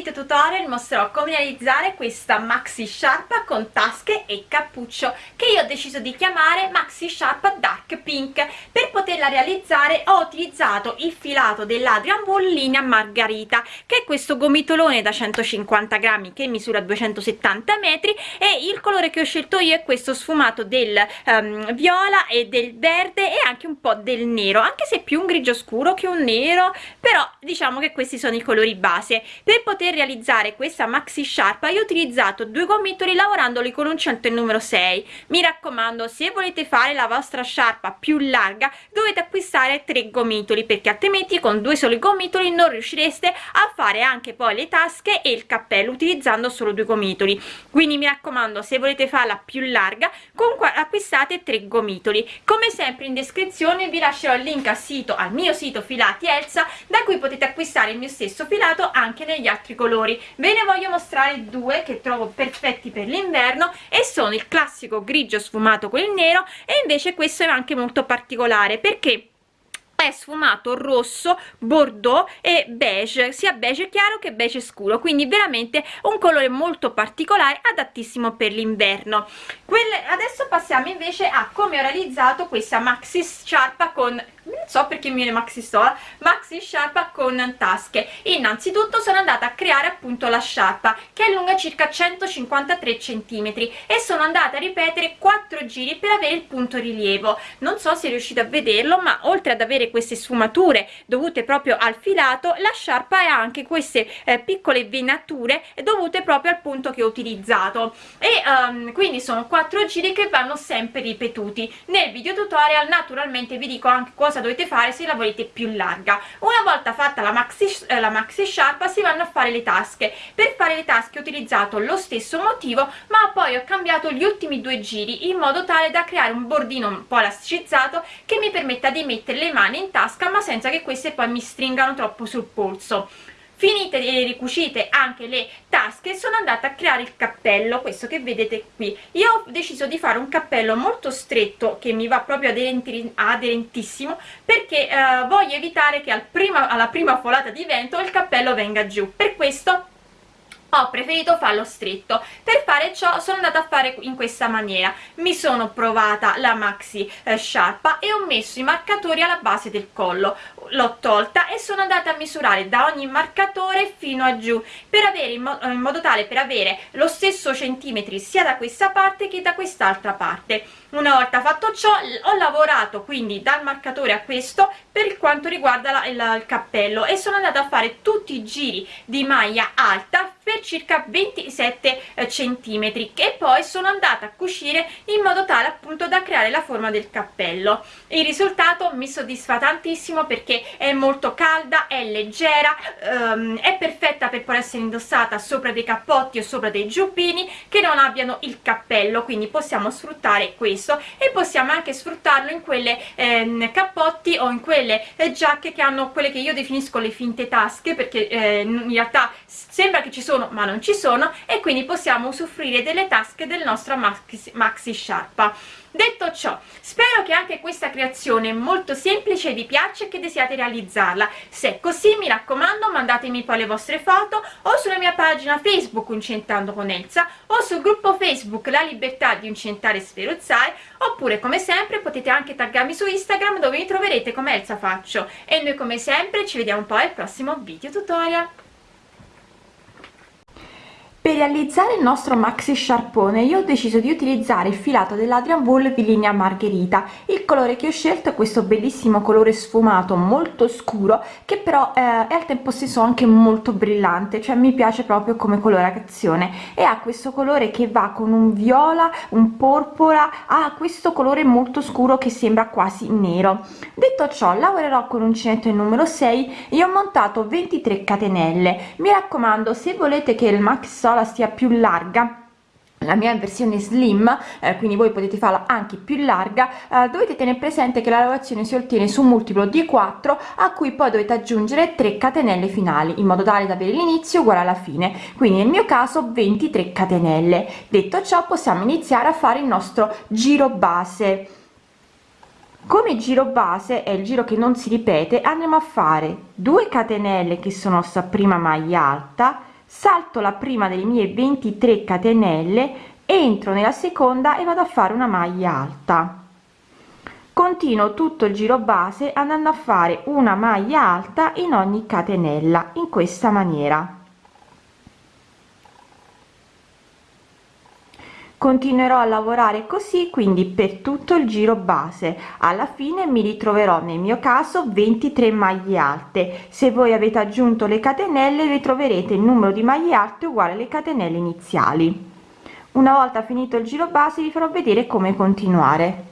video tutorial mostrerò come realizzare questa maxi sciarpa con tasche e cappuccio che io ho deciso di chiamare maxi sciarpa dark pink. Per poterla realizzare ho utilizzato il filato dell'Adrian Wool linea margarita che è questo gomitolone da 150 grammi che misura 270 metri e il colore che ho scelto io è questo sfumato del um, viola e del verde e anche un po' del nero anche se più un grigio scuro che un nero però diciamo che questi sono i colori base. Per poter realizzare questa maxi sciarpa io ho utilizzato due gomitoli lavorandoli con un uncinetto il numero 6 mi raccomando se volete fare la vostra sciarpa più larga dovete acquistare tre gomitoli perché altrimenti con due soli gomitoli non riuscireste a fare anche poi le tasche e il cappello utilizzando solo due gomitoli quindi mi raccomando se volete farla più larga comunque acquistate tre gomitoli come sempre in descrizione vi lascerò il link al sito al mio sito filati Elsa da cui potete acquistare il mio stesso filato anche negli altri colori. Ve ne voglio mostrare due che trovo perfetti per l'inverno e sono il classico grigio sfumato con il nero e invece questo è anche molto particolare perché è sfumato rosso bordeaux e beige. Sia beige chiaro che beige scuro quindi veramente un colore molto particolare adattissimo per l'inverno. Adesso passiamo invece a come ho realizzato questa maxi sciarpa con non so perché mi viene maxi stola maxi sciarpa con tasche. Innanzitutto sono andata a creare appunto la sciarpa che è lunga circa 153 centimetri e sono andata a ripetere 4 giri per avere il punto rilievo. Non so se riuscite a vederlo ma oltre ad avere queste sfumature dovute proprio al filato la sciarpa ha anche queste eh, piccole venature dovute proprio al punto che ho utilizzato. E um, quindi sono 4 giri che vanno sempre ripetuti. Nel video tutorial naturalmente vi dico anche cosa cosa dovete fare se la volete più larga. Una volta fatta la maxi, eh, la maxi sciarpa si vanno a fare le tasche. Per fare le tasche ho utilizzato lo stesso motivo ma poi ho cambiato gli ultimi due giri in modo tale da creare un bordino un po' elasticizzato che mi permetta di mettere le mani in tasca ma senza che queste poi mi stringano troppo sul polso. Finite e ricucite anche le tasche sono andata a creare il cappello questo che vedete qui. Io ho deciso di fare un cappello molto stretto che mi va proprio aderenti, aderentissimo perché eh, voglio evitare che al prima, alla prima folata di vento il cappello venga giù. Per questo ho preferito farlo stretto. Per fare ciò sono andata a fare in questa maniera. Mi sono provata la maxi eh, sciarpa e ho messo i marcatori alla base del collo. L'ho tolta e sono andata a misurare da ogni marcatore fino a giù per avere in, mo in modo tale per avere lo stesso centimetri sia da questa parte che da quest'altra parte. Una volta fatto ciò ho lavorato quindi dal marcatore a questo per quanto riguarda la, il, il cappello e sono andata a fare tutti i giri di maglia alta per circa 27 eh, centimetri e poi sono andata a cucire in modo tale appunto da creare la forma del cappello. Il risultato mi soddisfa tantissimo perché è molto calda è leggera ehm, è perfetta per poter essere indossata sopra dei cappotti o sopra dei giubbini che non abbiano il cappello quindi possiamo sfruttare questo e possiamo anche sfruttarlo in quelle ehm, cappotti o in quelle eh, giacche che hanno quelle che io definisco le finte tasche perché eh, in realtà sembra che ci sono ma non ci sono e quindi possiamo usufruire delle tasche del nostro maxi, maxi sciarpa detto ciò spero che anche questa creazione molto semplice vi piaccia e che desiate realizzarla. Se è così mi raccomando mandatemi poi le vostre foto o sulla mia pagina facebook uncentando con Elsa o sul gruppo facebook la libertà di uncentare e sferuzzare oppure come sempre potete anche taggarmi su instagram dove mi troverete come Elsa faccio. E noi come sempre ci vediamo poi al prossimo video tutorial per realizzare il nostro maxi sciarpone io ho deciso di utilizzare il filato dell'Adrian Wool di linea Margherita. Il colore che ho scelto è questo bellissimo colore sfumato molto scuro che però eh, è al tempo stesso anche molto brillante, cioè mi piace proprio come colorazione e ha questo colore che va con un viola, un porpora, ha questo colore molto scuro che sembra quasi nero. Detto ciò lavorerò con uncinetto il numero 6 e ho montato 23 catenelle. Mi raccomando se volete che il maxi pistola sia più larga. La mia versione slim eh, quindi voi potete farla anche più larga eh, dovete tenere presente che la lavorazione si ottiene su un multiplo di 4 a cui poi dovete aggiungere 3 catenelle finali in modo tale da avere l'inizio uguale alla fine. Quindi nel mio caso 23 catenelle. Detto ciò possiamo iniziare a fare il nostro giro base. Come giro base è il giro che non si ripete andiamo a fare 2 catenelle che sono sta prima maglia alta salto la prima delle mie 23 catenelle entro nella seconda e vado a fare una maglia alta. Continuo tutto il giro base andando a fare una maglia alta in ogni catenella in questa maniera continuerò a lavorare così quindi per tutto il giro base. Alla fine mi ritroverò nel mio caso 23 maglie alte. Se voi avete aggiunto le catenelle ritroverete il numero di maglie alte uguale alle catenelle iniziali. Una volta finito il giro base vi farò vedere come continuare.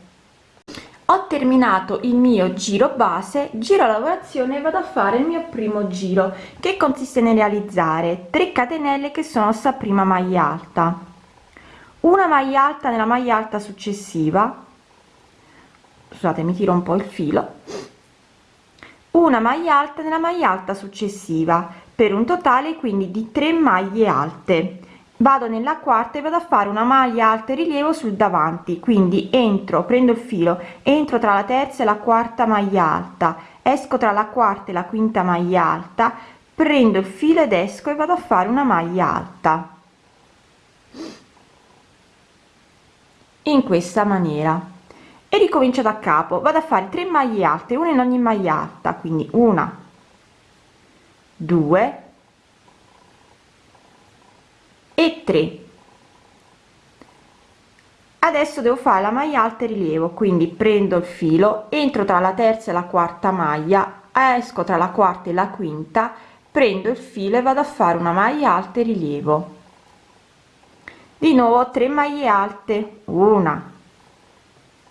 Ho terminato il mio giro base giro la lavorazione e vado a fare il mio primo giro che consiste nel realizzare 3 catenelle che sono sta prima maglia alta una maglia alta nella maglia alta successiva scusate mi tiro un po il filo una maglia alta nella maglia alta successiva per un totale quindi di 3 maglie alte. Vado nella quarta e vado a fare una maglia alta rilievo sul davanti quindi entro prendo il filo entro tra la terza e la quarta maglia alta esco tra la quarta e la quinta maglia alta prendo il filo ed esco e vado a fare una maglia alta in questa maniera. E ricomincio da capo vado a fare 3 maglie alte una in ogni maglia alta quindi una due e 3 adesso devo fare la maglia alta e rilievo quindi prendo il filo entro tra la terza e la quarta maglia esco tra la quarta e la quinta prendo il filo e vado a fare una maglia alta e rilievo di nuovo 3 maglie alte. Una.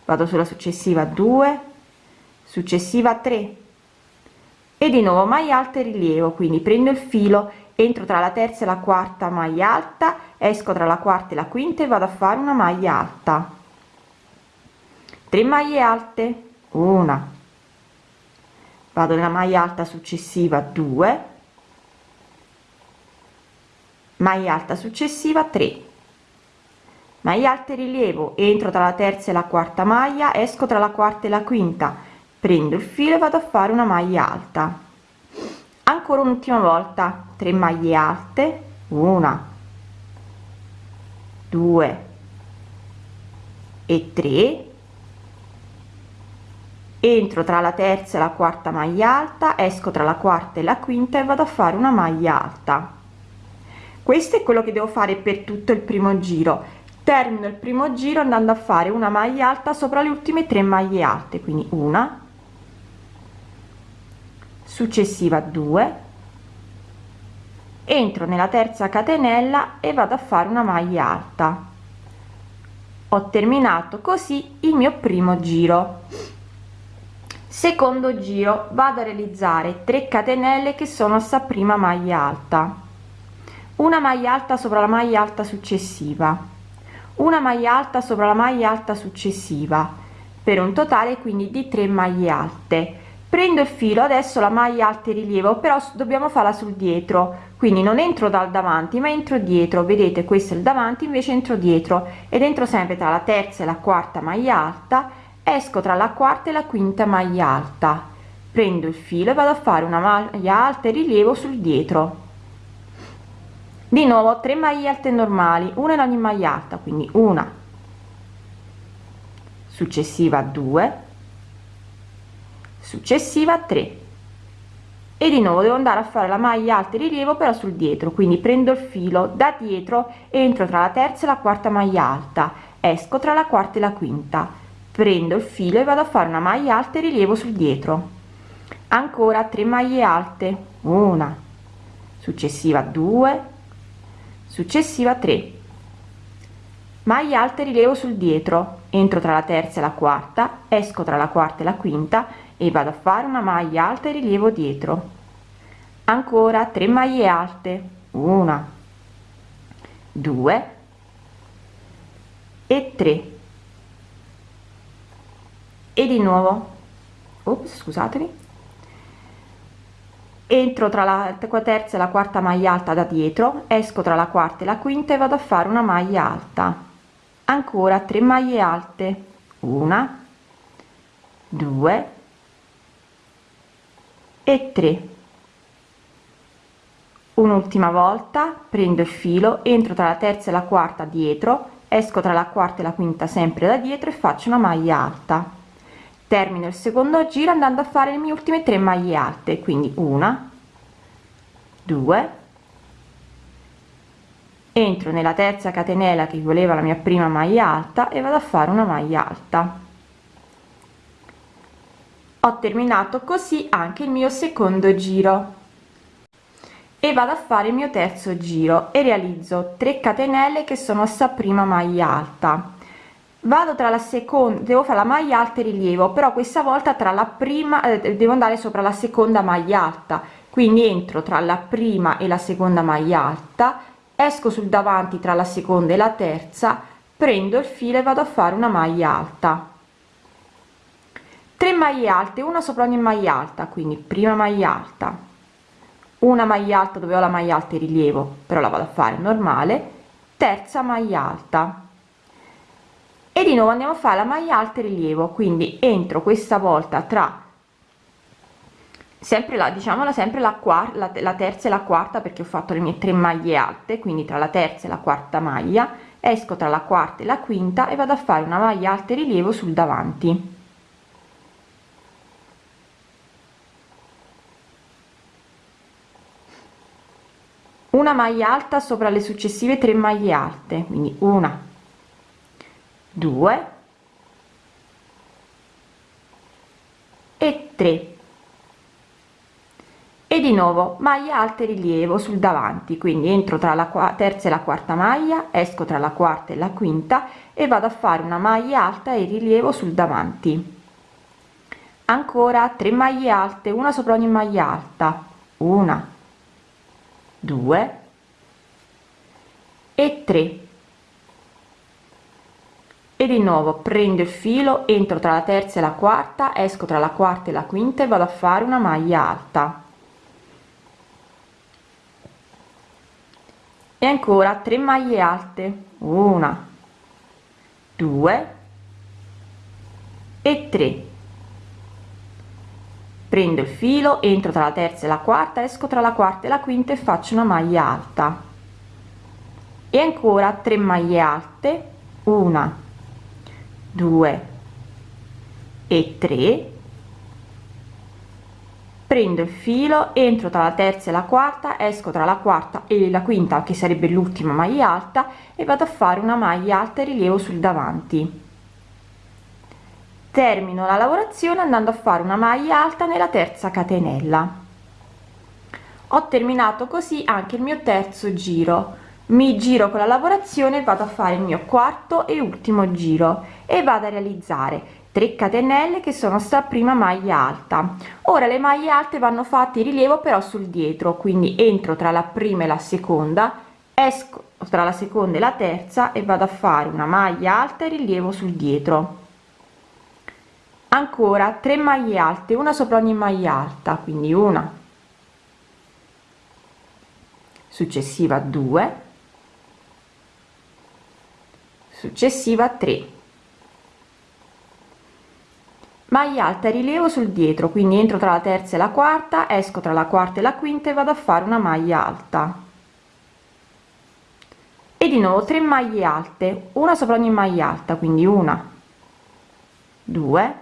Vado sulla successiva 2 successiva 3 e di nuovo maglia alta e rilievo quindi prendo il filo entro tra la terza e la quarta maglia alta esco tra la quarta e la quinta e vado a fare una maglia alta. 3 maglie alte. Una. Vado nella maglia alta successiva 2 maglia alta successiva 3 maglia alte rilievo entro tra la terza e la quarta maglia esco tra la quarta e la quinta. Prendo il filo e vado a fare una maglia alta. Ancora un'ultima volta. 3 maglie alte. Una. 2 e 3 entro tra la terza e la quarta maglia alta esco tra la quarta e la quinta e vado a fare una maglia alta. Questo è quello che devo fare per tutto il primo giro termino il primo giro andando a fare una maglia alta sopra le ultime tre maglie alte quindi una successiva 2 entro nella terza catenella e vado a fare una maglia alta. Ho terminato così il mio primo giro. Secondo giro vado a realizzare 3 catenelle che sono sta prima maglia alta. Una maglia alta sopra la maglia alta successiva una maglia alta sopra la maglia alta successiva per un totale quindi di 3 maglie alte. Prendo il filo adesso la maglia alta rilievo però dobbiamo farla sul dietro quindi non entro dal davanti ma entro dietro. Vedete questo è il davanti invece entro dietro ed entro sempre tra la terza e la quarta maglia alta esco tra la quarta e la quinta maglia alta. Prendo il filo e vado a fare una maglia alta e rilievo sul dietro di nuovo 3 maglie alte normali una in ogni maglia alta quindi una. Successiva 2 successiva 3 e di nuovo devo andare a fare la maglia alta rilievo però sul dietro quindi prendo il filo da dietro entro tra la terza e la quarta maglia alta esco tra la quarta e la quinta prendo il filo e vado a fare una maglia alta e rilievo sul dietro. Ancora 3 maglie alte una. Successiva 2 successiva 3 maglia alta rilievo sul dietro. Entro tra la terza e la quarta esco tra la quarta e la quinta e vado a fare una maglia alta e rilievo dietro. Ancora 3 maglie alte. Una 2 e 3 e di nuovo. Ops, scusatemi entro tra la terza e la quarta maglia alta da dietro esco tra la quarta e la quinta e vado a fare una maglia alta. Ancora 3 maglie alte. Una 2 e 3 un'ultima volta prendo il filo entro tra la terza e la quarta dietro esco tra la quarta e la quinta sempre da dietro e faccio una maglia alta termino il secondo giro andando a fare le mie ultime tre maglie alte quindi una due entro nella terza catenella che voleva la mia prima maglia alta e vado a fare una maglia alta. Ho terminato così anche il mio secondo giro. E vado a fare il mio terzo giro e realizzo 3 catenelle che sono sta prima maglia alta vado tra la seconda devo fare la maglia alta e rilievo però questa volta tra la prima eh, devo andare sopra la seconda maglia alta. Quindi entro tra la prima e la seconda maglia alta esco sul davanti tra la seconda e la terza prendo il filo e vado a fare una maglia alta. 3 maglie alte una sopra ogni maglia alta quindi prima maglia alta. Una maglia alta dove ho la maglia alta in rilievo però la vado a fare normale. Terza maglia alta e di nuovo andiamo a fare la maglia alta in rilievo quindi entro questa volta tra sempre la diciamo la sempre la quarta la, terza e la quarta perché ho fatto le mie tre maglie alte quindi tra la terza e la quarta maglia esco tra la quarta e la quinta e vado a fare una maglia alta in rilievo sul davanti. Una maglia alta sopra le successive tre maglie alte quindi una due e tre. E di nuovo maglia alta rilievo sul davanti quindi entro tra la terza e la quarta maglia esco tra la quarta e la quinta e vado a fare una maglia alta e rilievo sul davanti. Ancora 3 maglie alte una sopra ogni maglia alta. Una 2 e 3 e di nuovo prendo il filo entro tra la terza e la quarta esco tra la quarta e la quinta e vado a fare una maglia alta. E ancora 3 maglie alte. Una 2 e 3 prendo il filo entro tra la terza e la quarta esco tra la quarta e la quinta e faccio una maglia alta. E ancora 3 maglie alte. Una 2 e 3 prendo il filo entro tra la terza e la quarta esco tra la quarta e la quinta che sarebbe l'ultima maglia alta e vado a fare una maglia alta e rilievo sul davanti. Termino la lavorazione andando a fare una maglia alta nella terza catenella. Ho terminato così anche il mio terzo giro mi giro con la lavorazione vado a fare il mio quarto e ultimo giro e vado a realizzare 3 catenelle che sono sta prima maglia alta. Ora le maglie alte vanno fatte in rilievo però sul dietro quindi entro tra la prima e la seconda esco tra la seconda e la terza e vado a fare una maglia alta e rilievo sul dietro. Ancora 3 maglie alte una sopra ogni maglia alta quindi una successiva 2 successiva 3 maglia alta rilievo sul dietro quindi entro tra la terza e la quarta esco tra la quarta e la quinta e vado a fare una maglia alta. E di nuovo 3 maglie alte una sopra ogni maglia alta quindi una 2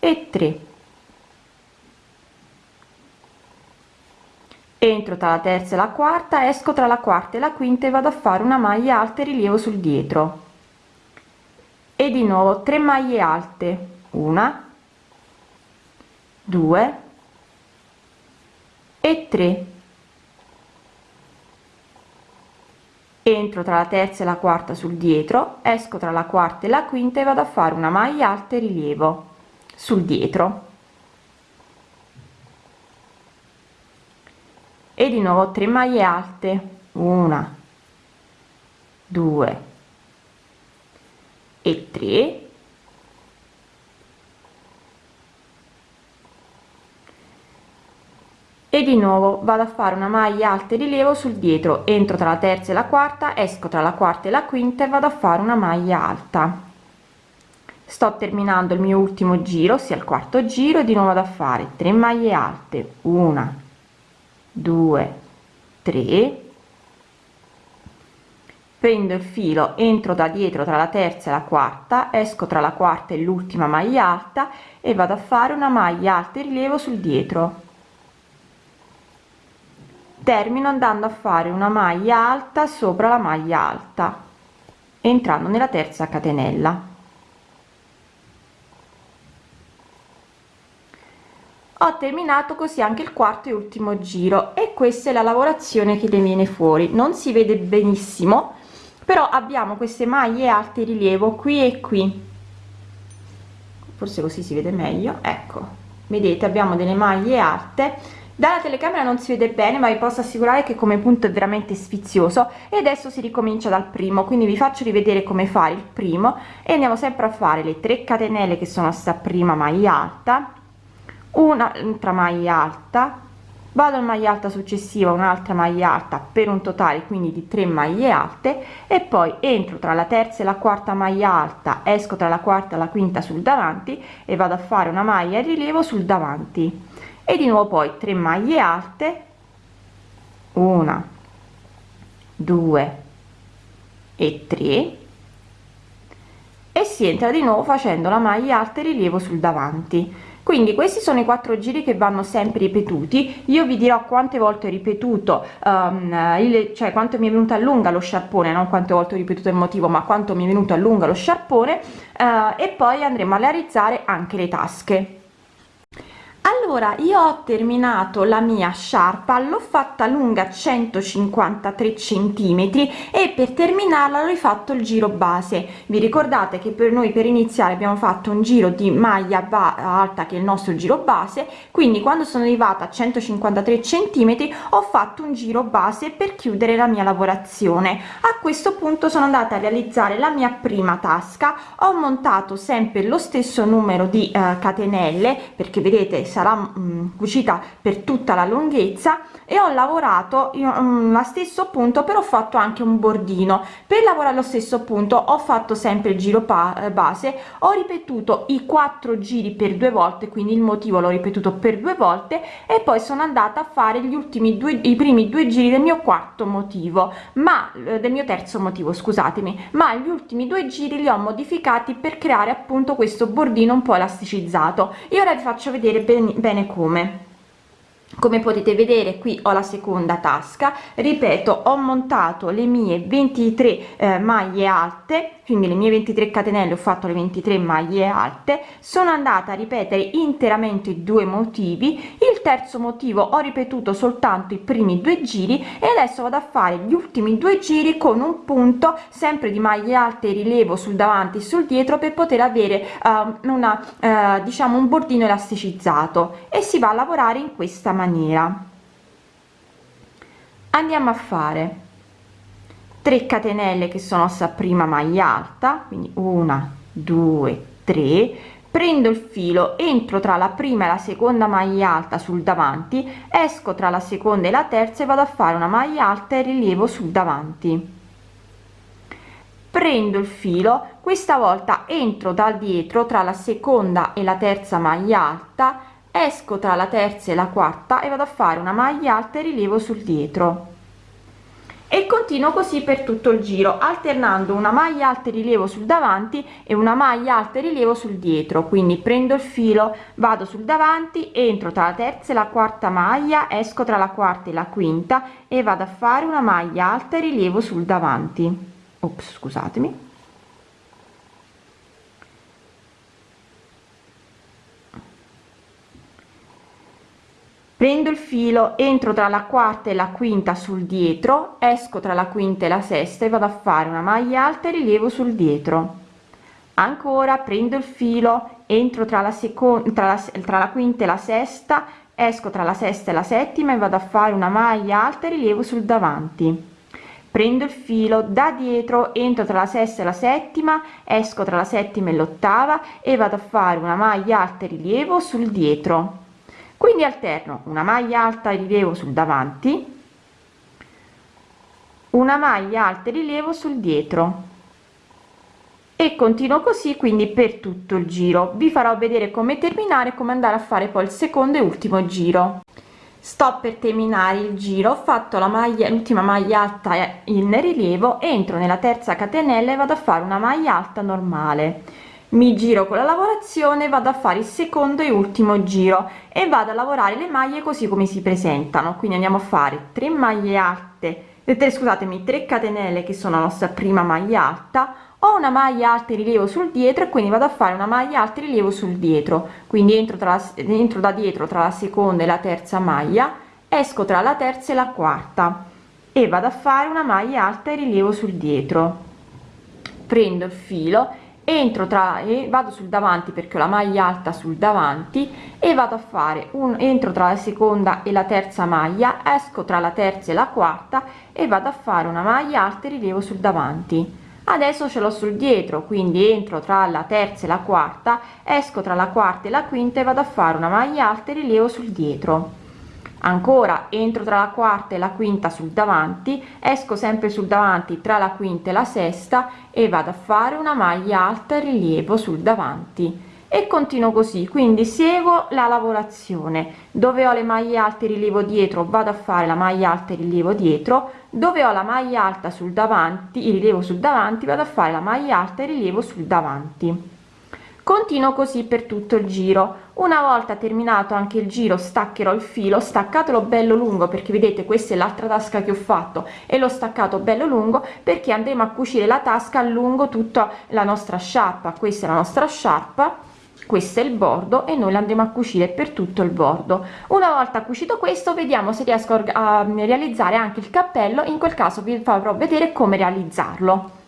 e 3 entro tra la terza e la quarta esco tra la quarta e la quinta e vado a fare una maglia alta e rilievo sul dietro. E di nuovo 3 maglie alte. Una 2 e 3 entro tra la terza e la quarta sul dietro esco tra la quarta e la quinta e vado a fare una maglia alta e rilievo sul dietro e di nuovo 3 maglie alte. Una 2 e 3 e di nuovo vado a fare una maglia alta e rilievo sul dietro. Entro tra la terza e la quarta esco tra la quarta e la quinta e vado a fare una maglia alta. Sto terminando il mio ultimo giro sia il quarto giro e di nuovo da fare 3 maglie alte. Una 2 3 prendo il filo entro da dietro tra la terza e la quarta esco tra la quarta e l'ultima maglia alta e vado a fare una maglia alta e rilievo sul dietro. Termino andando a fare una maglia alta sopra la maglia alta entrando nella terza catenella ho terminato così anche il quarto e ultimo giro e questa è la lavorazione che le viene fuori. Non si vede benissimo però abbiamo queste maglie alte rilievo qui e qui. Forse così si vede meglio. Ecco vedete abbiamo delle maglie alte. Dalla telecamera non si vede bene ma vi posso assicurare che come punto è veramente sfizioso e adesso si ricomincia dal primo. Quindi vi faccio rivedere come fare il primo e andiamo sempre a fare le 3 catenelle che sono sta prima maglia alta un'altra maglia alta vado in maglia alta successiva un'altra maglia alta per un totale quindi di 3 maglie alte e poi entro tra la terza e la quarta maglia alta esco tra la quarta e la quinta sul davanti e vado a fare una maglia rilievo sul davanti. E di nuovo poi 3 maglie alte una 2 e 3 e si entra di nuovo facendo la maglia alta e rilievo sul davanti quindi questi sono i quattro giri che vanno sempre ripetuti. Io vi dirò quante volte ho ripetuto um, il cioè quanto mi è venuto a lunga lo sciarpone non quante volte ho ripetuto il motivo ma quanto mi è venuto a lunga lo sciarpone uh, e poi andremo a realizzare anche le tasche allora io ho terminato la mia sciarpa l'ho fatta lunga 153 centimetri e per terminarla ho rifatto il giro base. Vi ricordate che per noi per iniziare abbiamo fatto un giro di maglia alta che è il nostro giro base? Quindi quando sono arrivata a 153 centimetri ho fatto un giro base per chiudere la mia lavorazione. A questo punto sono andata a realizzare la mia prima tasca. Ho montato sempre lo stesso numero di uh, catenelle perché vedete sarà mh, mm, cucita per tutta la lunghezza e ho lavorato io la stesso punto però ho fatto anche un bordino. Per lavorare lo stesso punto ho fatto sempre il giro eh, base ho ripetuto i quattro giri per due volte quindi il motivo l'ho ripetuto per due volte e poi sono andata a fare gli ultimi due i primi due giri del mio quarto motivo ma eh, del mio terzo motivo scusatemi ma gli ultimi due giri li ho modificati per creare appunto questo bordino un po elasticizzato. E ora vi faccio vedere bene, bene come. Come potete vedere qui ho la seconda tasca. Ripeto ho montato le mie 23 eh, maglie alte quindi le mie 23 catenelle ho fatto le 23 maglie alte sono andata a ripetere interamente due motivi. Il terzo motivo ho ripetuto soltanto i primi due giri e adesso vado a fare gli ultimi due giri con un punto sempre di maglie alte rilievo sul davanti e sul dietro per poter avere uh, una uh, diciamo un bordino elasticizzato. E si va a lavorare in questa maniera. Andiamo a fare 3 catenelle che sono sta prima maglia alta quindi una due tre. Prendo il filo entro tra la prima e la seconda maglia alta sul davanti esco tra la seconda e la terza e vado a fare una maglia alta e rilievo sul davanti. Prendo il filo questa volta entro da dietro tra la seconda e la terza maglia alta esco tra la terza e la quarta e vado a fare una maglia alta e rilievo sul dietro e continuo così per tutto il giro alternando una maglia alta rilievo sul davanti e una maglia alta rilievo sul dietro. Quindi prendo il filo vado sul davanti entro tra la terza e la quarta maglia esco tra la quarta e la quinta e vado a fare una maglia alta rilievo sul davanti. Ops, scusatemi prendo il filo entro tra la quarta e la quinta sul dietro esco tra la quinta e la sesta e vado a fare una maglia alta e rilievo sul dietro. Ancora prendo il filo entro tra la seconda tra la, tra la quinta e la sesta esco tra la sesta e la settima e vado a fare una maglia alta e rilievo sul davanti. Prendo il filo da dietro entro tra la sesta e la settima esco tra la settima e l'ottava e vado a fare una maglia alta e rilievo sul dietro quindi alterno una maglia alta e rilievo sul davanti una maglia alta e rilievo sul dietro. E continuo così quindi per tutto il giro. Vi farò vedere come terminare come andare a fare poi il secondo e ultimo giro. Sto per terminare il giro ho fatto la maglia l'ultima maglia alta in rilievo entro nella terza catenella e vado a fare una maglia alta normale mi giro con la lavorazione vado a fare il secondo e ultimo giro e vado a lavorare le maglie così come si presentano. Quindi andiamo a fare 3 maglie alte eh, scusatemi 3 catenelle che sono la nostra prima maglia alta ho una maglia alta in rilievo sul dietro e quindi vado a fare una maglia alta in rilievo sul dietro. Quindi entro tra la, entro da dietro tra la seconda e la terza maglia esco tra la terza e la quarta e vado a fare una maglia alta in rilievo sul dietro. Prendo il filo entro tra e vado sul davanti perché ho la maglia alta sul davanti e vado a fare un entro tra la seconda e la terza maglia esco tra la terza e la quarta e vado a fare una maglia alta e rilievo sul davanti. Adesso ce l'ho sul dietro quindi entro tra la terza e la quarta esco tra la quarta e la quinta e vado a fare una maglia alta e rilievo sul dietro ancora entro tra la quarta e la quinta sul davanti esco sempre sul davanti tra la quinta e la sesta e vado a fare una maglia alta rilievo sul davanti. E continuo così quindi seguo la lavorazione. Dove ho le maglie alte rilievo dietro vado a fare la maglia alta rilievo dietro. Dove ho la maglia alta sul davanti il rilievo sul davanti vado a fare la maglia alta rilievo sul davanti continuo così per tutto il giro. Una volta terminato anche il giro staccherò il filo. Staccatelo bello lungo perché vedete questa è l'altra tasca che ho fatto. E l'ho staccato bello lungo perché andremo a cucire la tasca lungo tutta la nostra sciarpa. Questa è la nostra sciarpa questo è il bordo e noi andremo a cucire per tutto il bordo. Una volta cucito questo vediamo se riesco a realizzare anche il cappello. In quel caso vi farò vedere come realizzarlo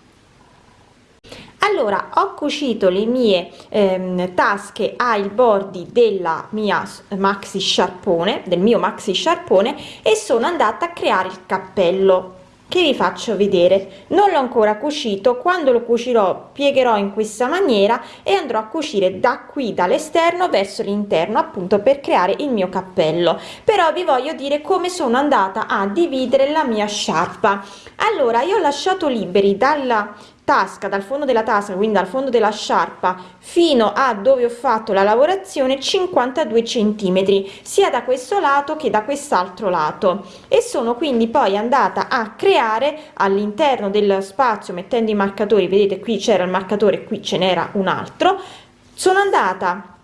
allora ho cucito le mie ehm, tasche ai bordi della mia maxi sciarpone del mio maxi sciarpone e sono andata a creare il cappello che vi faccio vedere. Non l'ho ancora cucito quando lo cucirò piegherò in questa maniera e andrò a cucire da qui dall'esterno verso l'interno appunto per creare il mio cappello. Però vi voglio dire come sono andata a dividere la mia sciarpa. Allora io ho lasciato liberi dalla tasca dal fondo della tasca quindi dal fondo della sciarpa fino a dove ho fatto la lavorazione 52 centimetri sia da questo lato che da quest'altro lato. E sono quindi poi andata a creare all'interno del spazio mettendo i marcatori vedete qui c'era il marcatore qui ce n'era un altro sono andata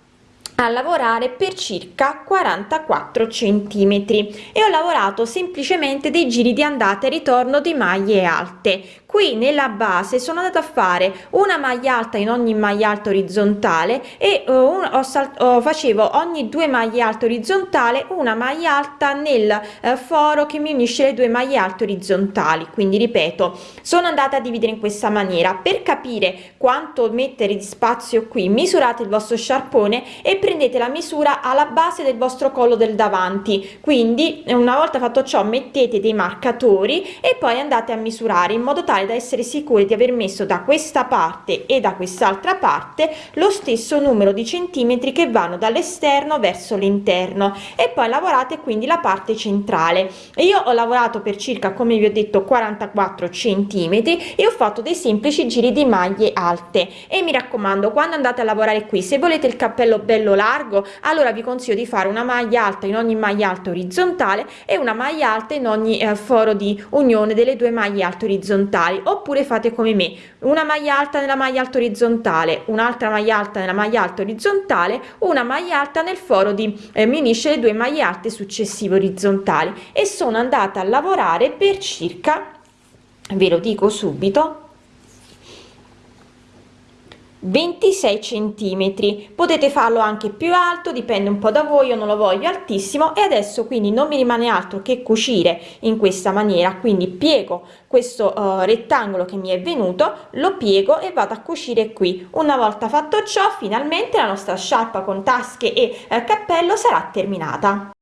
a lavorare per circa 44 centimetri e ho lavorato semplicemente dei giri di andata e ritorno di maglie alte qui nella base sono andata a fare una maglia alta in ogni maglia alta orizzontale e uh, un, ho oh, facevo ogni due maglie alte orizzontale una maglia alta nel uh, foro che mi unisce le due maglie alte orizzontali. Quindi ripeto sono andata a dividere in questa maniera. Per capire quanto mettere di spazio qui misurate il vostro sciarpone e prendete la misura alla base del vostro collo del davanti. Quindi una volta fatto ciò mettete dei marcatori e poi andate a misurare in modo tale tale da essere sicuri di aver messo da questa parte e da quest'altra parte lo stesso numero di centimetri che vanno dall'esterno verso l'interno. E poi lavorate quindi la parte centrale. Io ho lavorato per circa come vi ho detto 44 centimetri e ho fatto dei semplici giri di maglie alte. E mi raccomando quando andate a lavorare qui se volete il cappello bello largo allora vi consiglio di fare una maglia alta in ogni maglia alta orizzontale e una maglia alta in ogni eh, foro di unione delle due maglie alte orizzontali orizzontali oppure fate come me una maglia alta nella maglia alta orizzontale un'altra maglia alta nella maglia alta orizzontale una maglia alta nel foro di eh, mi unisce le due maglie alte successive orizzontali. E sono andata a lavorare per circa ve lo dico subito 26 centimetri. Potete farlo anche più alto dipende un po da voi io non lo voglio altissimo. E adesso quindi non mi rimane altro che cucire in questa maniera. Quindi piego questo uh, rettangolo che mi è venuto lo piego e vado a cucire qui. Una volta fatto ciò finalmente la nostra sciarpa con tasche e eh, cappello sarà terminata